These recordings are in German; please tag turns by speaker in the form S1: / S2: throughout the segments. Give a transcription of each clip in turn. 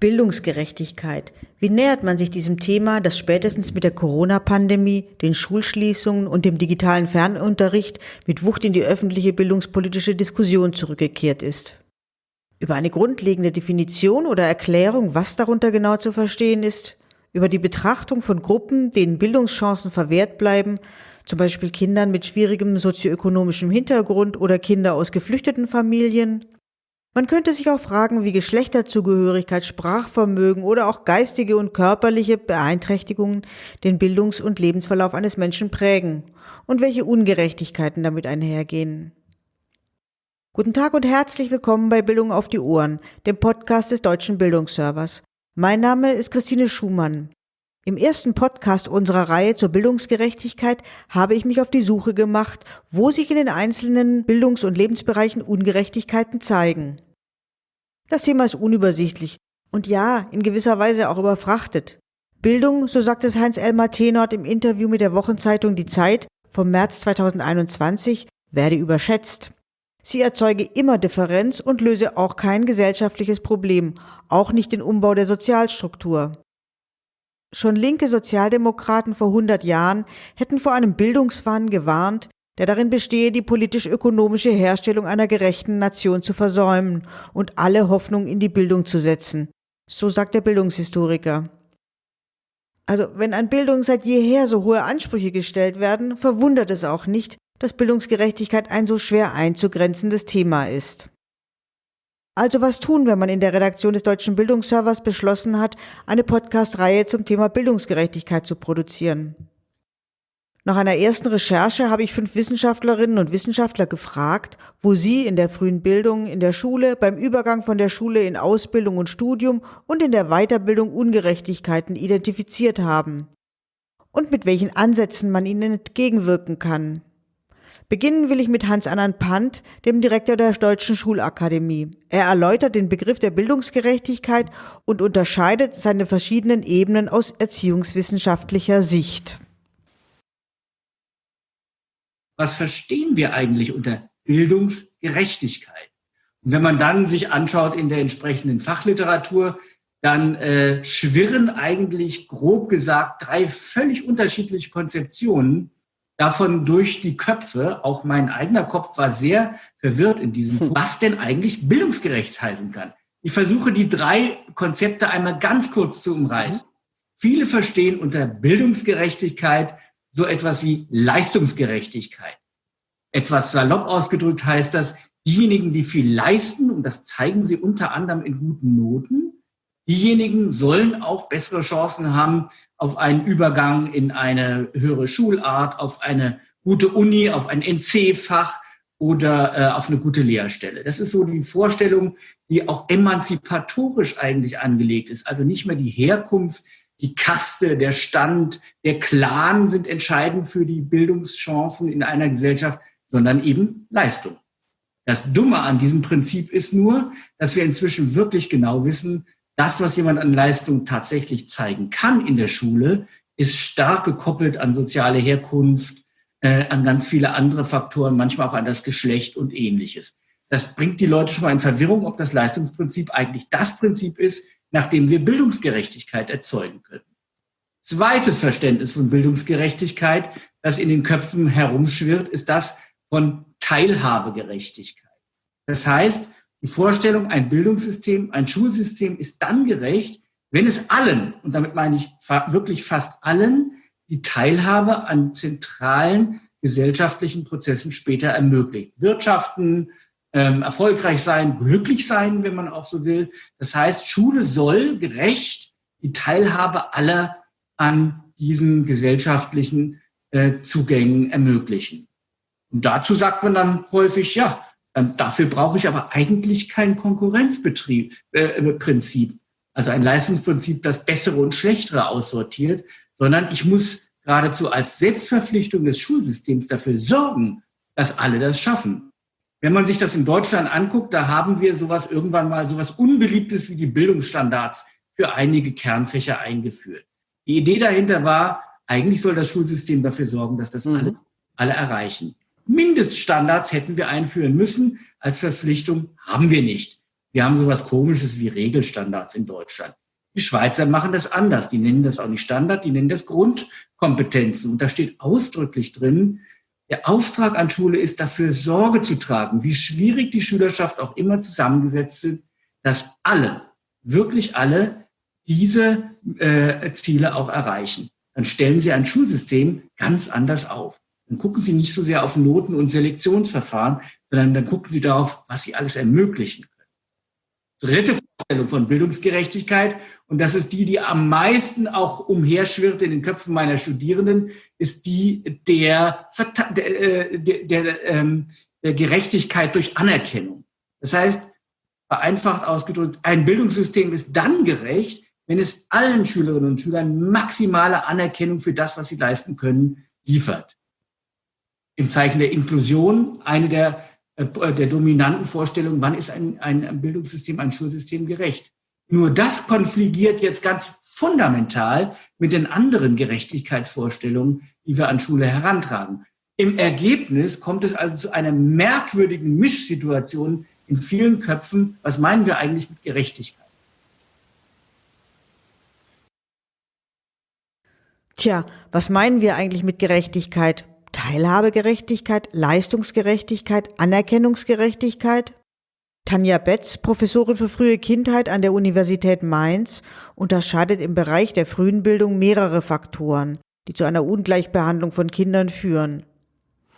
S1: Bildungsgerechtigkeit. Wie nähert man sich diesem Thema, das spätestens mit der Corona-Pandemie, den Schulschließungen und dem digitalen Fernunterricht mit Wucht in die öffentliche bildungspolitische Diskussion zurückgekehrt ist? Über eine grundlegende Definition oder Erklärung, was darunter genau zu verstehen ist, über die Betrachtung von Gruppen, denen Bildungschancen verwehrt bleiben, zum Beispiel Kindern mit schwierigem sozioökonomischem Hintergrund oder Kinder aus geflüchteten Familien, man könnte sich auch fragen, wie Geschlechterzugehörigkeit, Sprachvermögen oder auch geistige und körperliche Beeinträchtigungen den Bildungs- und Lebensverlauf eines Menschen prägen und welche Ungerechtigkeiten damit einhergehen. Guten Tag und herzlich willkommen bei Bildung auf die Ohren, dem Podcast des Deutschen Bildungsservers. Mein Name ist Christine Schumann. Im ersten Podcast unserer Reihe zur Bildungsgerechtigkeit habe ich mich auf die Suche gemacht, wo sich in den einzelnen Bildungs- und Lebensbereichen Ungerechtigkeiten zeigen. Das Thema ist unübersichtlich und ja, in gewisser Weise auch überfrachtet. Bildung, so sagt es Heinz-Elmar Tenort im Interview mit der Wochenzeitung Die Zeit vom März 2021, werde überschätzt. Sie erzeuge immer Differenz und löse auch kein gesellschaftliches Problem, auch nicht den Umbau der Sozialstruktur. Schon linke Sozialdemokraten vor 100 Jahren hätten vor einem Bildungswahn gewarnt, der darin bestehe, die politisch-ökonomische Herstellung einer gerechten Nation zu versäumen und alle Hoffnung in die Bildung zu setzen. So sagt der Bildungshistoriker. Also, wenn an Bildung seit jeher so hohe Ansprüche gestellt werden, verwundert es auch nicht, dass Bildungsgerechtigkeit ein so schwer einzugrenzendes Thema ist. Also was tun, wenn man in der Redaktion des Deutschen Bildungsservers beschlossen hat, eine Podcast-Reihe zum Thema Bildungsgerechtigkeit zu produzieren? Nach einer ersten Recherche habe ich fünf Wissenschaftlerinnen und Wissenschaftler gefragt, wo sie in der frühen Bildung, in der Schule, beim Übergang von der Schule in Ausbildung und Studium und in der Weiterbildung Ungerechtigkeiten identifiziert haben und mit welchen Ansätzen man ihnen entgegenwirken kann. Beginnen will ich mit Hans-Annan Pant, dem Direktor der Deutschen Schulakademie. Er erläutert den Begriff der Bildungsgerechtigkeit und unterscheidet seine verschiedenen Ebenen aus erziehungswissenschaftlicher Sicht
S2: was verstehen wir eigentlich unter Bildungsgerechtigkeit? Und wenn man dann sich anschaut in der entsprechenden Fachliteratur, dann äh, schwirren eigentlich grob gesagt drei völlig unterschiedliche Konzeptionen davon durch die Köpfe. Auch mein eigener Kopf war sehr verwirrt in diesem Punkt, was denn eigentlich bildungsgerecht heißen kann. Ich versuche die drei Konzepte einmal ganz kurz zu umreißen. Mhm. Viele verstehen unter Bildungsgerechtigkeit so etwas wie Leistungsgerechtigkeit. Etwas salopp ausgedrückt heißt das, diejenigen, die viel leisten, und das zeigen sie unter anderem in guten Noten, diejenigen sollen auch bessere Chancen haben auf einen Übergang in eine höhere Schulart, auf eine gute Uni, auf ein NC-Fach oder äh, auf eine gute Lehrstelle. Das ist so die Vorstellung, die auch emanzipatorisch eigentlich angelegt ist. Also nicht mehr die Herkunft, die Kaste, der Stand, der Clan sind entscheidend für die Bildungschancen in einer Gesellschaft, sondern eben Leistung. Das Dumme an diesem Prinzip ist nur, dass wir inzwischen wirklich genau wissen, das, was jemand an Leistung tatsächlich zeigen kann in der Schule, ist stark gekoppelt an soziale Herkunft, äh, an ganz viele andere Faktoren, manchmal auch an das Geschlecht und ähnliches. Das bringt die Leute schon mal in Verwirrung, ob das Leistungsprinzip eigentlich das Prinzip ist, nach dem wir Bildungsgerechtigkeit erzeugen können. Zweites Verständnis von Bildungsgerechtigkeit, das in den Köpfen herumschwirrt, ist das von Teilhabegerechtigkeit. Das heißt, die Vorstellung, ein Bildungssystem, ein Schulsystem ist dann gerecht, wenn es allen, und damit meine ich wirklich fast allen, die Teilhabe an zentralen gesellschaftlichen Prozessen später ermöglicht. Wirtschaften, ähm, erfolgreich sein, glücklich sein, wenn man auch so will. Das heißt, Schule soll gerecht die Teilhabe aller an diesen gesellschaftlichen äh, Zugängen ermöglichen. Und dazu sagt man dann häufig, ja, ähm, dafür brauche ich aber eigentlich kein Konkurrenzbetrieb, äh, äh, Prinzip, also ein Leistungsprinzip, das bessere und schlechtere aussortiert, sondern ich muss geradezu als Selbstverpflichtung des Schulsystems dafür sorgen, dass alle das schaffen. Wenn man sich das in Deutschland anguckt, da haben wir sowas irgendwann mal sowas Unbeliebtes wie die Bildungsstandards für einige Kernfächer eingeführt. Die Idee dahinter war, eigentlich soll das Schulsystem dafür sorgen, dass das mhm. alle, alle erreichen. Mindeststandards hätten wir einführen müssen als Verpflichtung, haben wir nicht. Wir haben sowas Komisches wie Regelstandards in Deutschland. Die Schweizer machen das anders. Die nennen das auch nicht Standard, die nennen das Grundkompetenzen. Und da steht ausdrücklich drin, der Auftrag an Schule ist, dafür Sorge zu tragen, wie schwierig die Schülerschaft auch immer zusammengesetzt sind, dass alle, wirklich alle, diese äh, Ziele auch erreichen. Dann stellen Sie ein Schulsystem ganz anders auf. Dann gucken Sie nicht so sehr auf Noten und Selektionsverfahren, sondern dann gucken Sie darauf, was Sie alles ermöglichen können. Dritte von Bildungsgerechtigkeit, und das ist die, die am meisten auch umherschwirrt in den Köpfen meiner Studierenden, ist die der, äh, der, der, ähm, der Gerechtigkeit durch Anerkennung. Das heißt, vereinfacht ausgedrückt, ein Bildungssystem ist dann gerecht, wenn es allen Schülerinnen und Schülern maximale Anerkennung für das, was sie leisten können, liefert. Im Zeichen der Inklusion eine der der dominanten Vorstellung, wann ist ein, ein Bildungssystem, ein Schulsystem gerecht. Nur das konfligiert jetzt ganz fundamental mit den anderen Gerechtigkeitsvorstellungen, die wir an Schule herantragen. Im Ergebnis kommt es also zu einer merkwürdigen Mischsituation in vielen Köpfen. Was meinen wir eigentlich mit Gerechtigkeit?
S1: Tja, was meinen wir eigentlich mit Gerechtigkeit? Teilhabegerechtigkeit, Leistungsgerechtigkeit, Anerkennungsgerechtigkeit? Tanja Betz, Professorin für frühe Kindheit an der Universität Mainz, unterscheidet im Bereich der frühen Bildung mehrere Faktoren, die zu einer Ungleichbehandlung von Kindern führen.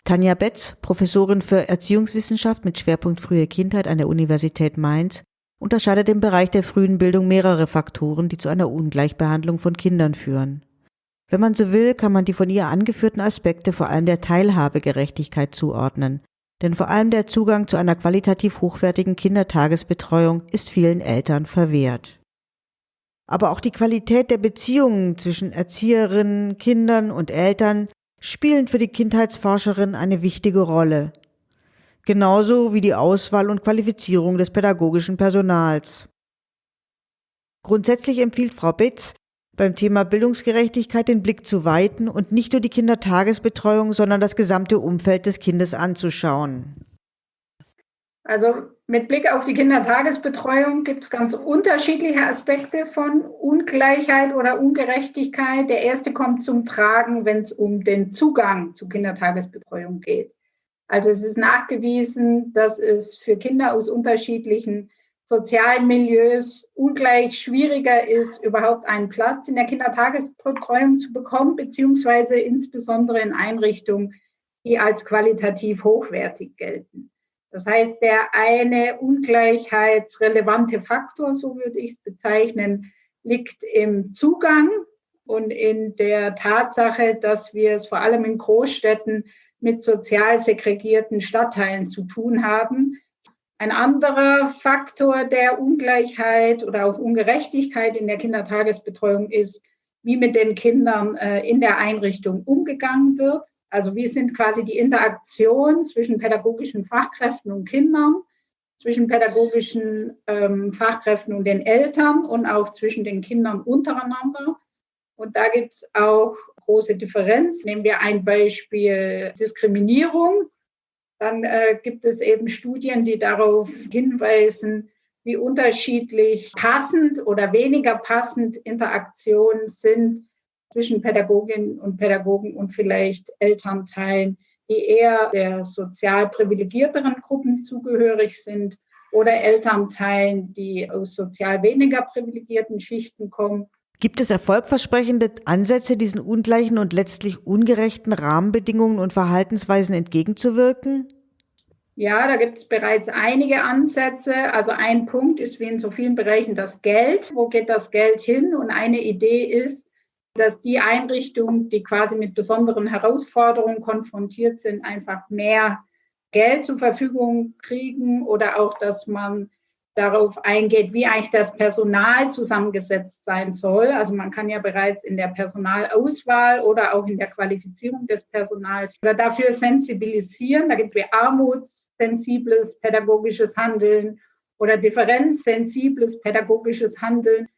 S1: Tanja Betz, Professorin für Erziehungswissenschaft mit Schwerpunkt frühe Kindheit an der Universität Mainz, unterscheidet im Bereich der frühen Bildung mehrere Faktoren, die zu einer Ungleichbehandlung von Kindern führen. Wenn man so will, kann man die von ihr angeführten Aspekte vor allem der Teilhabegerechtigkeit zuordnen. Denn vor allem der Zugang zu einer qualitativ hochwertigen Kindertagesbetreuung ist vielen Eltern verwehrt. Aber auch die Qualität der Beziehungen zwischen Erzieherinnen, Kindern und Eltern spielen für die Kindheitsforscherin eine wichtige Rolle. Genauso wie die Auswahl und Qualifizierung des pädagogischen Personals. Grundsätzlich empfiehlt Frau Bitz, beim Thema Bildungsgerechtigkeit den Blick zu weiten und nicht nur die Kindertagesbetreuung, sondern das gesamte Umfeld des Kindes anzuschauen.
S3: Also mit Blick auf die Kindertagesbetreuung gibt es ganz unterschiedliche Aspekte von Ungleichheit oder Ungerechtigkeit. Der erste kommt zum Tragen, wenn es um den Zugang zu Kindertagesbetreuung geht. Also es ist nachgewiesen, dass es für Kinder aus unterschiedlichen sozialen Milieus ungleich schwieriger ist, überhaupt einen Platz in der Kindertagesbetreuung zu bekommen, beziehungsweise insbesondere in Einrichtungen, die als qualitativ hochwertig gelten. Das heißt, der eine ungleichheitsrelevante Faktor, so würde ich es bezeichnen, liegt im Zugang und in der Tatsache, dass wir es vor allem in Großstädten mit sozial segregierten Stadtteilen zu tun haben, ein anderer Faktor der Ungleichheit oder auch Ungerechtigkeit in der Kindertagesbetreuung ist, wie mit den Kindern äh, in der Einrichtung umgegangen wird. Also wie sind quasi die Interaktion zwischen pädagogischen Fachkräften und Kindern, zwischen pädagogischen ähm, Fachkräften und den Eltern und auch zwischen den Kindern untereinander. Und da gibt es auch große Differenz. Nehmen wir ein Beispiel Diskriminierung. Dann äh, gibt es eben Studien, die darauf hinweisen, wie unterschiedlich passend oder weniger passend Interaktionen sind zwischen Pädagoginnen und Pädagogen und vielleicht Elternteilen, die eher der sozial privilegierteren Gruppen zugehörig sind oder Elternteilen, die aus sozial weniger privilegierten Schichten kommen.
S1: Gibt es erfolgversprechende Ansätze, diesen ungleichen und letztlich ungerechten Rahmenbedingungen und Verhaltensweisen entgegenzuwirken?
S3: Ja, da gibt es bereits einige Ansätze. Also ein Punkt ist wie in so vielen Bereichen das Geld. Wo geht das Geld hin? Und eine Idee ist, dass die Einrichtungen, die quasi mit besonderen Herausforderungen konfrontiert sind, einfach mehr Geld zur Verfügung kriegen oder auch, dass man darauf eingeht, wie eigentlich das Personal zusammengesetzt sein soll. Also man kann ja bereits in der Personalauswahl oder auch in der Qualifizierung des Personals dafür sensibilisieren. Da gibt es armutssensibles pädagogisches Handeln oder differenzsensibles pädagogisches Handeln.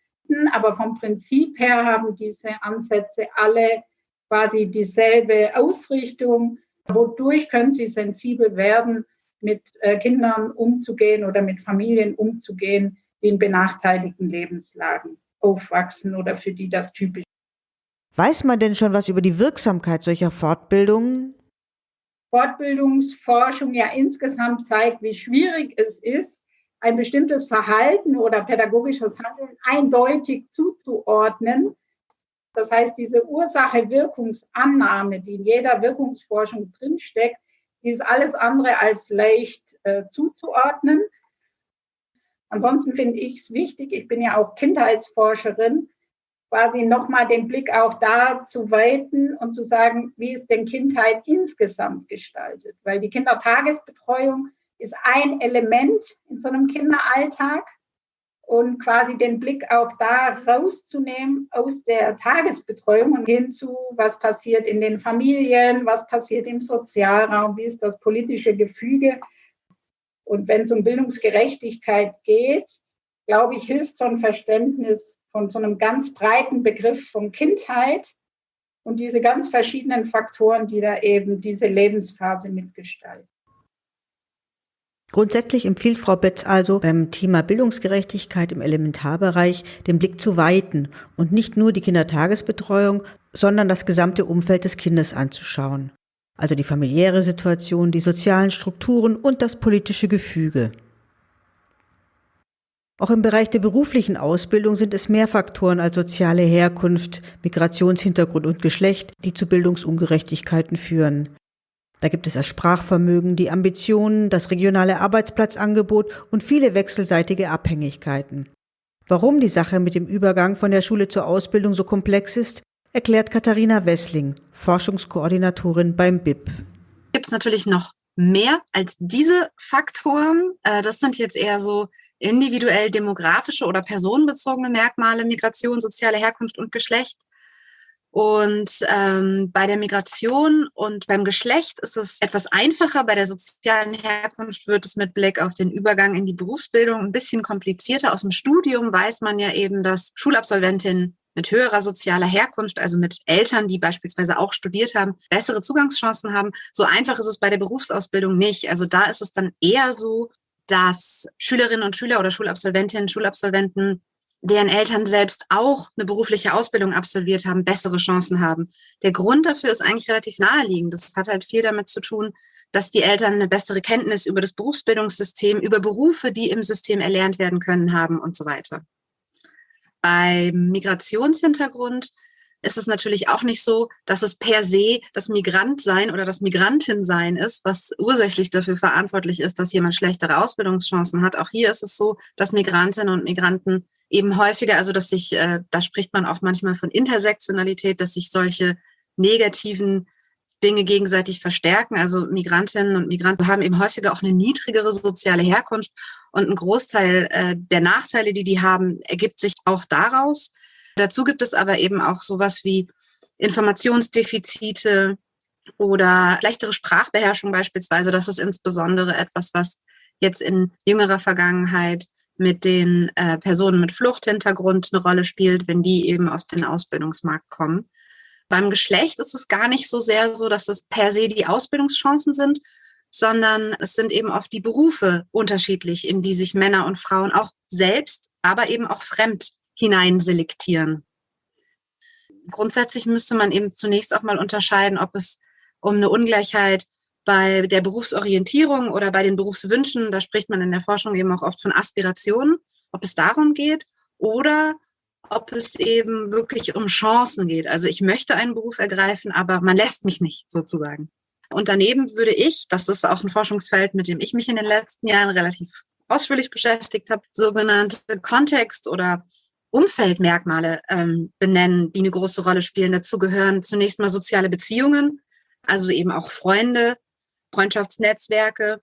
S3: Aber vom Prinzip her haben diese Ansätze alle quasi dieselbe Ausrichtung. Wodurch können sie sensibel werden? Mit äh, Kindern umzugehen oder mit Familien umzugehen, die in benachteiligten Lebenslagen aufwachsen oder für die das typisch ist.
S1: Weiß man denn schon was über die Wirksamkeit solcher Fortbildungen?
S3: Fortbildungsforschung ja insgesamt zeigt, wie schwierig es ist, ein bestimmtes Verhalten oder pädagogisches Handeln eindeutig zuzuordnen. Das heißt, diese Ursache-Wirkungsannahme, die in jeder Wirkungsforschung drinsteckt, ist alles andere als leicht äh, zuzuordnen. Ansonsten finde ich es wichtig, ich bin ja auch Kindheitsforscherin, quasi nochmal den Blick auch da zu weiten und zu sagen, wie ist denn Kindheit insgesamt gestaltet? Weil die Kindertagesbetreuung ist ein Element in so einem Kinderalltag und quasi den Blick auch da rauszunehmen aus der Tagesbetreuung und hin zu, was passiert in den Familien, was passiert im Sozialraum, wie ist das politische Gefüge. Und wenn es um Bildungsgerechtigkeit geht, glaube ich, hilft so ein Verständnis von so einem ganz breiten Begriff von Kindheit und diese ganz verschiedenen Faktoren, die da eben diese Lebensphase mitgestalten.
S1: Grundsätzlich empfiehlt Frau Betz also beim Thema Bildungsgerechtigkeit im Elementarbereich den Blick zu weiten und nicht nur die Kindertagesbetreuung, sondern das gesamte Umfeld des Kindes anzuschauen. Also die familiäre Situation, die sozialen Strukturen und das politische Gefüge. Auch im Bereich der beruflichen Ausbildung sind es mehr Faktoren als soziale Herkunft, Migrationshintergrund und Geschlecht, die zu Bildungsungerechtigkeiten führen. Da gibt es das Sprachvermögen, die Ambitionen, das regionale Arbeitsplatzangebot und viele wechselseitige Abhängigkeiten. Warum die Sache mit dem Übergang von der Schule zur Ausbildung so komplex ist, erklärt Katharina Wessling, Forschungskoordinatorin beim BIP.
S4: Gibt es natürlich noch mehr als diese Faktoren. Äh, das sind jetzt eher so individuell demografische oder personenbezogene Merkmale, Migration, soziale Herkunft und Geschlecht. Und ähm, bei der Migration und beim Geschlecht ist es etwas einfacher. Bei der sozialen Herkunft wird es mit Blick auf den Übergang in die Berufsbildung ein bisschen komplizierter. Aus dem Studium weiß man ja eben, dass Schulabsolventinnen mit höherer sozialer Herkunft, also mit Eltern, die beispielsweise auch studiert haben, bessere Zugangschancen haben. So einfach ist es bei der Berufsausbildung nicht. Also da ist es dann eher so, dass Schülerinnen und Schüler oder Schulabsolventinnen, Schulabsolventen deren Eltern selbst auch eine berufliche Ausbildung absolviert haben, bessere Chancen haben. Der Grund dafür ist eigentlich relativ naheliegend. Das hat halt viel damit zu tun, dass die Eltern eine bessere Kenntnis über das Berufsbildungssystem, über Berufe, die im System erlernt werden können, haben und so weiter. Beim Migrationshintergrund ist es natürlich auch nicht so, dass es per se das Migrantsein oder das Migrantinsein ist, was ursächlich dafür verantwortlich ist, dass jemand schlechtere Ausbildungschancen hat. Auch hier ist es so, dass Migrantinnen und Migranten eben häufiger, also dass sich, äh, da spricht man auch manchmal von Intersektionalität, dass sich solche negativen Dinge gegenseitig verstärken. Also Migrantinnen und Migranten haben eben häufiger auch eine niedrigere soziale Herkunft und ein Großteil äh, der Nachteile, die die haben, ergibt sich auch daraus. Dazu gibt es aber eben auch sowas wie Informationsdefizite oder schlechtere Sprachbeherrschung beispielsweise. Das ist insbesondere etwas, was jetzt in jüngerer Vergangenheit mit den äh, Personen mit Fluchthintergrund eine Rolle spielt, wenn die eben auf den Ausbildungsmarkt kommen. Beim Geschlecht ist es gar nicht so sehr so, dass es per se die Ausbildungschancen sind, sondern es sind eben oft die Berufe unterschiedlich, in die sich Männer und Frauen auch selbst, aber eben auch fremd hineinselektieren. Grundsätzlich müsste man eben zunächst auch mal unterscheiden, ob es um eine Ungleichheit bei der Berufsorientierung oder bei den Berufswünschen, da spricht man in der Forschung eben auch oft von Aspirationen, ob es darum geht oder ob es eben wirklich um Chancen geht. Also ich möchte einen Beruf ergreifen, aber man lässt mich nicht sozusagen. Und daneben würde ich, das ist auch ein Forschungsfeld, mit dem ich mich in den letzten Jahren relativ ausführlich beschäftigt habe, sogenannte Kontext- oder Umfeldmerkmale ähm, benennen, die eine große Rolle spielen. Dazu gehören zunächst mal soziale Beziehungen, also eben auch Freunde, Freundschaftsnetzwerke,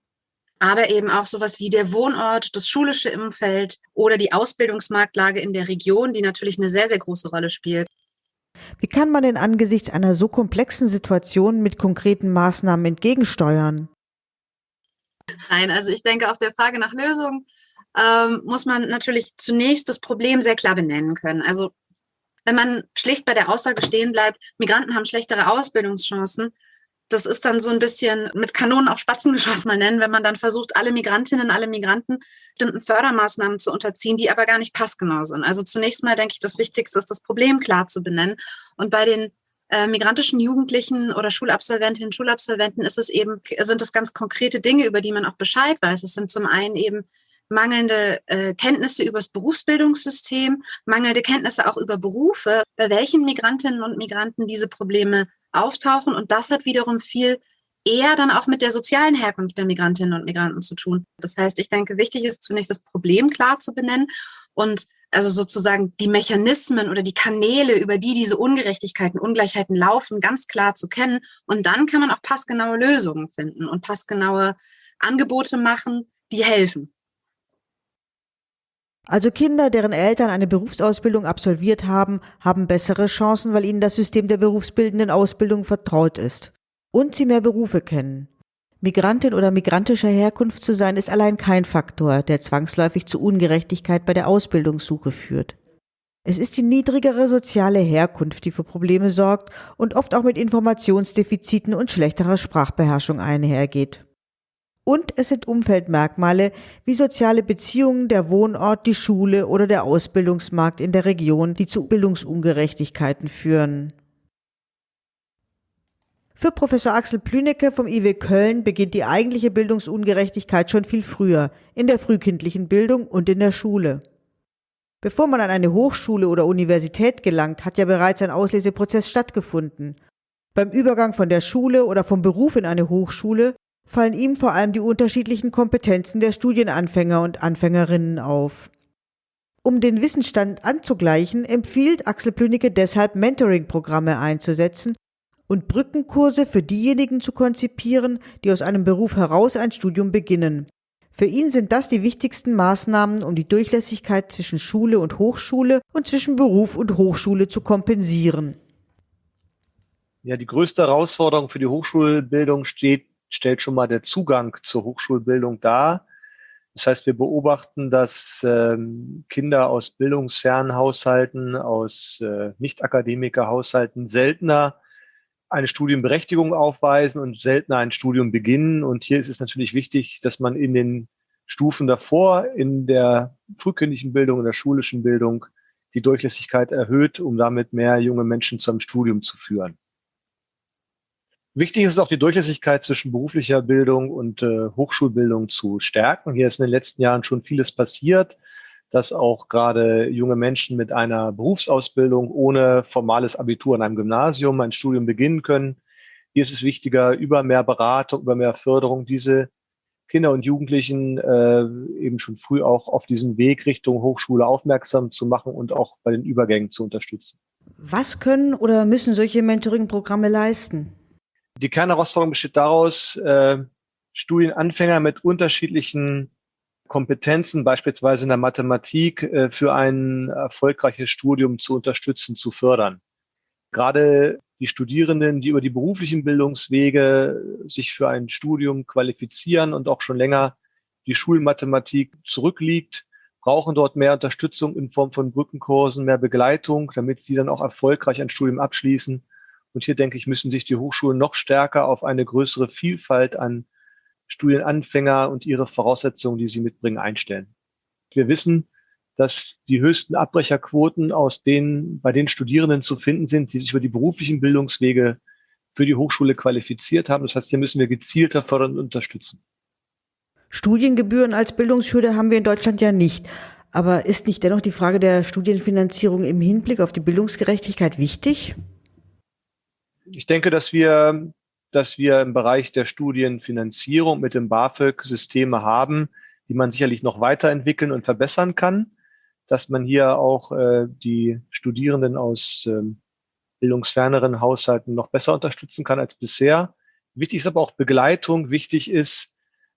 S4: aber eben auch sowas wie der Wohnort, das schulische Umfeld oder die Ausbildungsmarktlage in der Region, die natürlich eine sehr, sehr große Rolle spielt.
S1: Wie kann man denn angesichts einer so komplexen Situation mit konkreten Maßnahmen entgegensteuern?
S4: Nein, also ich denke, auf der Frage nach Lösungen ähm, muss man natürlich zunächst das Problem sehr klar benennen können. Also wenn man schlicht bei der Aussage stehen bleibt, Migranten haben schlechtere Ausbildungschancen, das ist dann so ein bisschen mit Kanonen auf Spatzen geschossen mal nennen, wenn man dann versucht, alle Migrantinnen, alle Migranten bestimmten Fördermaßnahmen zu unterziehen, die aber gar nicht passgenau sind. Also zunächst mal denke ich, das Wichtigste ist, das Problem klar zu benennen. Und bei den äh, migrantischen Jugendlichen oder Schulabsolventinnen, Schulabsolventen ist es eben, sind es ganz konkrete Dinge, über die man auch Bescheid weiß. Es sind zum einen eben mangelnde äh, Kenntnisse über das Berufsbildungssystem, mangelnde Kenntnisse auch über Berufe, bei welchen Migrantinnen und Migranten diese Probleme auftauchen. Und das hat wiederum viel eher dann auch mit der sozialen Herkunft der Migrantinnen und Migranten zu tun. Das heißt, ich denke, wichtig ist zunächst das Problem klar zu benennen und also sozusagen die Mechanismen oder die Kanäle, über die diese Ungerechtigkeiten, Ungleichheiten laufen, ganz klar zu kennen. Und dann kann man auch passgenaue Lösungen finden und passgenaue Angebote machen, die helfen.
S1: Also Kinder, deren Eltern eine Berufsausbildung absolviert haben, haben bessere Chancen, weil ihnen das System der berufsbildenden Ausbildung vertraut ist. Und sie mehr Berufe kennen. Migrantin oder migrantischer Herkunft zu sein, ist allein kein Faktor, der zwangsläufig zu Ungerechtigkeit bei der Ausbildungssuche führt. Es ist die niedrigere soziale Herkunft, die für Probleme sorgt und oft auch mit Informationsdefiziten und schlechterer Sprachbeherrschung einhergeht. Und es sind Umfeldmerkmale wie soziale Beziehungen, der Wohnort, die Schule oder der Ausbildungsmarkt in der Region, die zu Bildungsungerechtigkeiten führen. Für Professor Axel Plünecke vom IW Köln beginnt die eigentliche Bildungsungerechtigkeit schon viel früher, in der frühkindlichen Bildung und in der Schule. Bevor man an eine Hochschule oder Universität gelangt, hat ja bereits ein Ausleseprozess stattgefunden. Beim Übergang von der Schule oder vom Beruf in eine Hochschule fallen ihm vor allem die unterschiedlichen Kompetenzen der Studienanfänger und Anfängerinnen auf. Um den Wissensstand anzugleichen, empfiehlt Axel Plünicke deshalb Mentoring-Programme einzusetzen und Brückenkurse für diejenigen zu konzipieren, die aus einem Beruf heraus ein Studium beginnen. Für ihn sind das die wichtigsten Maßnahmen, um die Durchlässigkeit zwischen Schule und Hochschule und zwischen Beruf und Hochschule zu kompensieren.
S5: Ja, die größte Herausforderung für die Hochschulbildung steht stellt schon mal der Zugang zur Hochschulbildung dar. Das heißt, wir beobachten, dass ähm, Kinder aus bildungsfernen Haushalten, aus äh, Nicht-Akademiker-Haushalten seltener eine Studienberechtigung aufweisen und seltener ein Studium beginnen. Und hier ist es natürlich wichtig, dass man in den Stufen davor, in der frühkindlichen Bildung, in der schulischen Bildung, die Durchlässigkeit erhöht, um damit mehr junge Menschen zum Studium zu führen. Wichtig ist auch die Durchlässigkeit zwischen beruflicher Bildung und äh, Hochschulbildung zu stärken. Hier ist in den letzten Jahren schon vieles passiert, dass auch gerade junge Menschen mit einer Berufsausbildung ohne formales Abitur an einem Gymnasium ein Studium beginnen können. Hier ist es wichtiger, über mehr Beratung, über mehr Förderung diese Kinder und Jugendlichen äh, eben schon früh auch auf diesen Weg Richtung Hochschule aufmerksam zu machen und auch bei den Übergängen zu unterstützen.
S1: Was können oder müssen solche Mentoring-Programme leisten?
S5: Die Kernherausforderung besteht daraus, äh, Studienanfänger mit unterschiedlichen Kompetenzen, beispielsweise in der Mathematik, äh, für ein erfolgreiches Studium zu unterstützen, zu fördern. Gerade die Studierenden, die über die beruflichen Bildungswege sich für ein Studium qualifizieren und auch schon länger die Schulmathematik zurückliegt, brauchen dort mehr Unterstützung in Form von Brückenkursen, mehr Begleitung, damit sie dann auch erfolgreich ein Studium abschließen und hier denke ich, müssen sich die Hochschulen noch stärker auf eine größere Vielfalt an Studienanfänger und ihre Voraussetzungen, die sie mitbringen, einstellen. Wir wissen, dass die höchsten Abbrecherquoten aus denen, bei den Studierenden zu finden sind, die sich über die beruflichen Bildungswege für die Hochschule qualifiziert haben. Das heißt, hier müssen wir gezielter fördern und unterstützen.
S1: Studiengebühren als Bildungshürde haben wir in Deutschland ja nicht. Aber ist nicht dennoch die Frage der Studienfinanzierung im Hinblick auf die Bildungsgerechtigkeit wichtig?
S5: Ich denke, dass wir, dass wir im Bereich der Studienfinanzierung mit dem BAföG Systeme haben, die man sicherlich noch weiterentwickeln und verbessern kann, dass man hier auch äh, die Studierenden aus ähm, bildungsferneren Haushalten noch besser unterstützen kann als bisher. Wichtig ist aber auch Begleitung. Wichtig ist,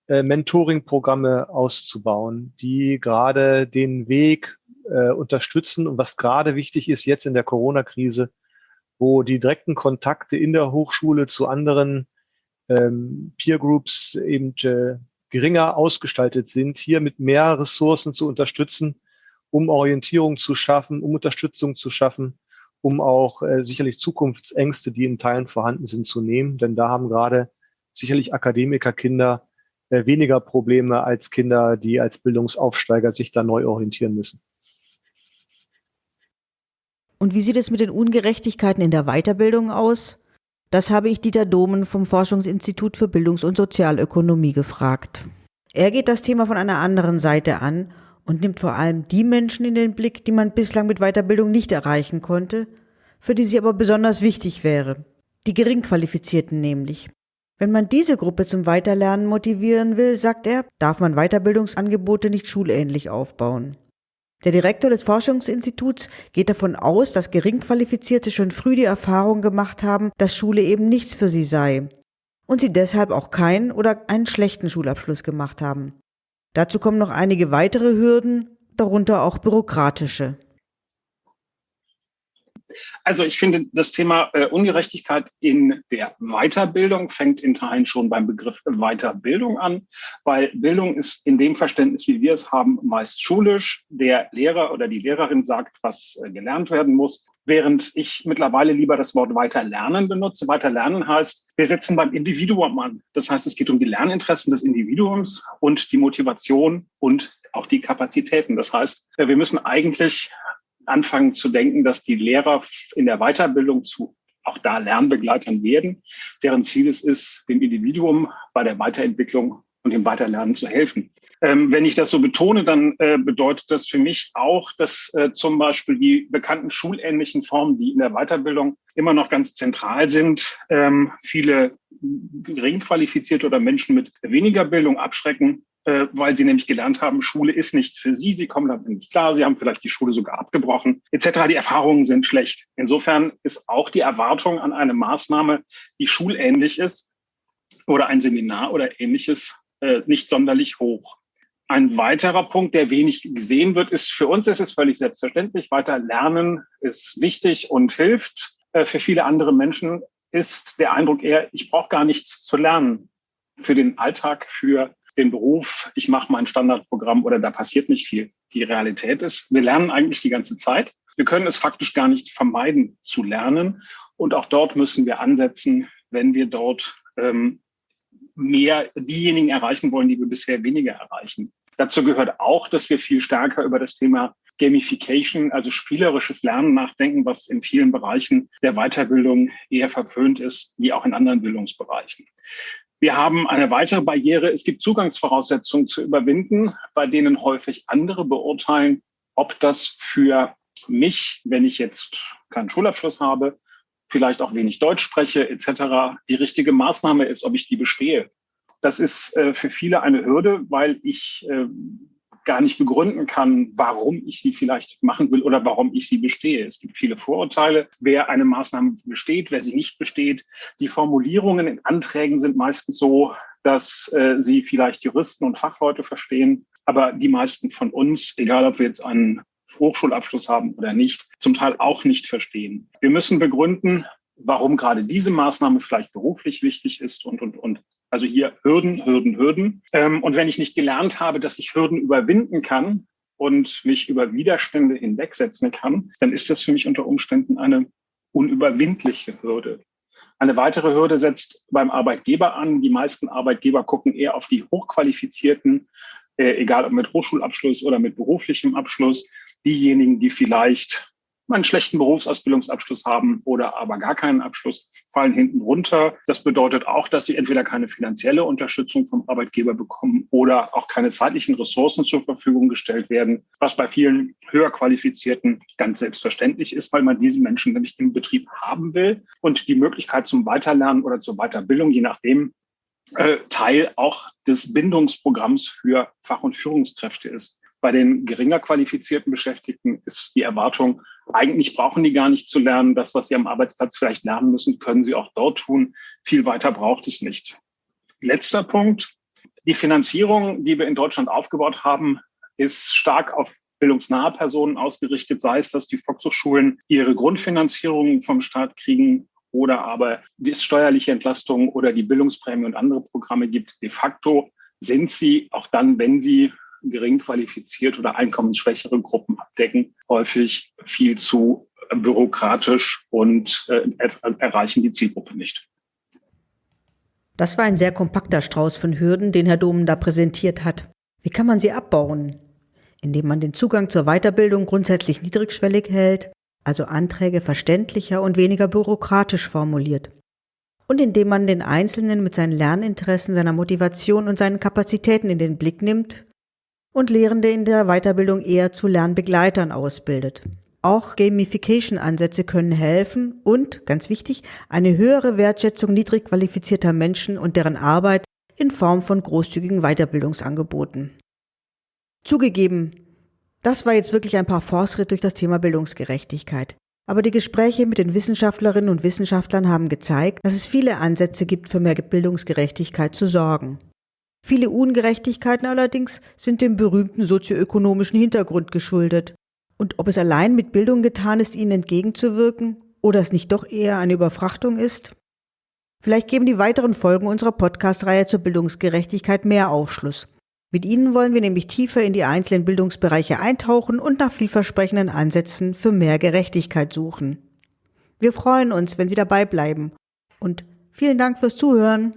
S5: äh, Mentoring-Programme auszubauen, die gerade den Weg äh, unterstützen. Und was gerade wichtig ist jetzt in der Corona-Krise, wo die direkten Kontakte in der Hochschule zu anderen ähm, Peer Groups eben äh, geringer ausgestaltet sind, hier mit mehr Ressourcen zu unterstützen, um Orientierung zu schaffen, um Unterstützung zu schaffen um auch äh, sicherlich Zukunftsängste, die in Teilen vorhanden sind, zu nehmen. Denn da haben gerade sicherlich Akademikerkinder äh, weniger Probleme als Kinder, die als Bildungsaufsteiger sich da neu orientieren müssen.
S1: Und wie sieht es mit den Ungerechtigkeiten in der Weiterbildung aus? Das habe ich Dieter Domen vom Forschungsinstitut für Bildungs- und Sozialökonomie gefragt. Er geht das Thema von einer anderen Seite an und nimmt vor allem die Menschen in den Blick, die man bislang mit Weiterbildung nicht erreichen konnte, für die sie aber besonders wichtig wäre. Die Geringqualifizierten nämlich. Wenn man diese Gruppe zum Weiterlernen motivieren will, sagt er, darf man Weiterbildungsangebote nicht schulähnlich aufbauen. Der Direktor des Forschungsinstituts geht davon aus, dass Geringqualifizierte schon früh die Erfahrung gemacht haben, dass Schule eben nichts für sie sei und sie deshalb auch keinen oder einen schlechten Schulabschluss gemacht haben. Dazu kommen noch einige weitere Hürden, darunter auch bürokratische.
S6: Also ich finde, das Thema äh, Ungerechtigkeit in der Weiterbildung fängt in Teilen schon beim Begriff Weiterbildung an, weil Bildung ist in dem Verständnis, wie wir es haben, meist schulisch. Der Lehrer oder die Lehrerin sagt, was äh, gelernt werden muss, während ich mittlerweile lieber das Wort Weiterlernen benutze. Weiterlernen heißt, wir setzen beim Individuum an. Das heißt, es geht um die Lerninteressen des Individuums und die Motivation und auch die Kapazitäten. Das heißt, äh, wir müssen eigentlich anfangen zu denken, dass die Lehrer in der Weiterbildung zu auch da Lernbegleitern werden, deren Ziel es ist, dem Individuum bei der Weiterentwicklung und dem Weiterlernen zu helfen. Ähm, wenn ich das so betone, dann äh, bedeutet das für mich auch, dass äh, zum Beispiel die bekannten schulähnlichen Formen, die in der Weiterbildung immer noch ganz zentral sind, ähm, viele gering qualifizierte oder Menschen mit weniger Bildung abschrecken, äh, weil sie nämlich gelernt haben, Schule ist nichts für sie, sie kommen damit nicht klar, sie haben vielleicht die Schule sogar abgebrochen, etc. Die Erfahrungen sind schlecht. Insofern ist auch die Erwartung an eine Maßnahme, die schulähnlich ist oder ein Seminar oder ähnliches, äh, nicht sonderlich hoch. Ein weiterer Punkt, der wenig gesehen wird, ist für uns ist es völlig selbstverständlich. Weiter lernen ist wichtig und hilft. Äh, für viele andere Menschen ist der Eindruck eher, ich brauche gar nichts zu lernen für den Alltag, für den Beruf, ich mache mein Standardprogramm oder da passiert nicht viel. Die Realität ist, wir lernen eigentlich die ganze Zeit. Wir können es faktisch gar nicht vermeiden zu lernen. Und auch dort müssen wir ansetzen, wenn wir dort ähm, mehr diejenigen erreichen wollen, die wir bisher weniger erreichen. Dazu gehört auch, dass wir viel stärker über das Thema Gamification, also spielerisches Lernen nachdenken, was in vielen Bereichen der Weiterbildung eher verpönt ist, wie auch in anderen Bildungsbereichen. Wir haben eine weitere Barriere. Es gibt Zugangsvoraussetzungen zu überwinden, bei denen häufig andere beurteilen, ob das für mich, wenn ich jetzt keinen Schulabschluss habe, vielleicht auch wenig Deutsch spreche etc., die richtige Maßnahme ist, ob ich die bestehe. Das ist äh, für viele eine Hürde, weil ich äh, gar nicht begründen kann, warum ich sie vielleicht machen will oder warum ich sie bestehe. Es gibt viele Vorurteile, wer eine Maßnahme besteht, wer sie nicht besteht. Die Formulierungen in Anträgen sind meistens so, dass äh, sie vielleicht Juristen und Fachleute verstehen, aber die meisten von uns, egal ob wir jetzt einen Hochschulabschluss haben oder nicht, zum Teil auch nicht verstehen. Wir müssen begründen, warum gerade diese Maßnahme vielleicht beruflich wichtig ist und, und, und. Also hier Hürden, Hürden, Hürden. Ähm, und wenn ich nicht gelernt habe, dass ich Hürden überwinden kann und mich über Widerstände hinwegsetzen kann, dann ist das für mich unter Umständen eine unüberwindliche Hürde. Eine weitere Hürde setzt beim Arbeitgeber an. Die meisten Arbeitgeber gucken eher auf die Hochqualifizierten, äh, egal ob mit Hochschulabschluss oder mit beruflichem Abschluss. Diejenigen, die vielleicht einen schlechten Berufsausbildungsabschluss haben oder aber gar keinen Abschluss, fallen hinten runter. Das bedeutet auch, dass sie entweder keine finanzielle Unterstützung vom Arbeitgeber bekommen oder auch keine zeitlichen Ressourcen zur Verfügung gestellt werden, was bei vielen höher qualifizierten ganz selbstverständlich ist, weil man diese Menschen nämlich im Betrieb haben will und die Möglichkeit zum Weiterlernen oder zur Weiterbildung, je nachdem, äh, Teil auch des Bindungsprogramms für Fach- und Führungskräfte ist. Bei den geringer qualifizierten Beschäftigten ist die Erwartung, eigentlich brauchen die gar nicht zu lernen. Das, was sie am Arbeitsplatz vielleicht lernen müssen, können sie auch dort tun. Viel weiter braucht es nicht. Letzter Punkt. Die Finanzierung, die wir in Deutschland aufgebaut haben, ist stark auf bildungsnahe Personen ausgerichtet, sei es, dass die Volkshochschulen ihre Grundfinanzierung vom Staat kriegen oder aber die steuerliche Entlastung oder die Bildungsprämie und andere Programme gibt. De facto sind sie, auch dann, wenn sie gering qualifiziert oder einkommensschwächere Gruppen abdecken, häufig viel zu bürokratisch und äh, erreichen die Zielgruppe nicht.
S1: Das war ein sehr kompakter Strauß von Hürden, den Herr Domen da präsentiert hat. Wie kann man sie abbauen? Indem man den Zugang zur Weiterbildung grundsätzlich niedrigschwellig hält, also Anträge verständlicher und weniger bürokratisch formuliert. Und indem man den Einzelnen mit seinen Lerninteressen, seiner Motivation und seinen Kapazitäten in den Blick nimmt und Lehrende in der Weiterbildung eher zu Lernbegleitern ausbildet. Auch Gamification-Ansätze können helfen und, ganz wichtig, eine höhere Wertschätzung niedrig qualifizierter Menschen und deren Arbeit in Form von großzügigen Weiterbildungsangeboten. Zugegeben, das war jetzt wirklich ein paar Fortschritt durch das Thema Bildungsgerechtigkeit. Aber die Gespräche mit den Wissenschaftlerinnen und Wissenschaftlern haben gezeigt, dass es viele Ansätze gibt, für mehr Bildungsgerechtigkeit zu sorgen. Viele Ungerechtigkeiten allerdings sind dem berühmten sozioökonomischen Hintergrund geschuldet. Und ob es allein mit Bildung getan ist, ihnen entgegenzuwirken, oder es nicht doch eher eine Überfrachtung ist? Vielleicht geben die weiteren Folgen unserer Podcast-Reihe zur Bildungsgerechtigkeit mehr Aufschluss. Mit Ihnen wollen wir nämlich tiefer in die einzelnen Bildungsbereiche eintauchen und nach vielversprechenden Ansätzen für mehr Gerechtigkeit suchen. Wir freuen uns, wenn Sie dabei bleiben. Und vielen Dank fürs Zuhören.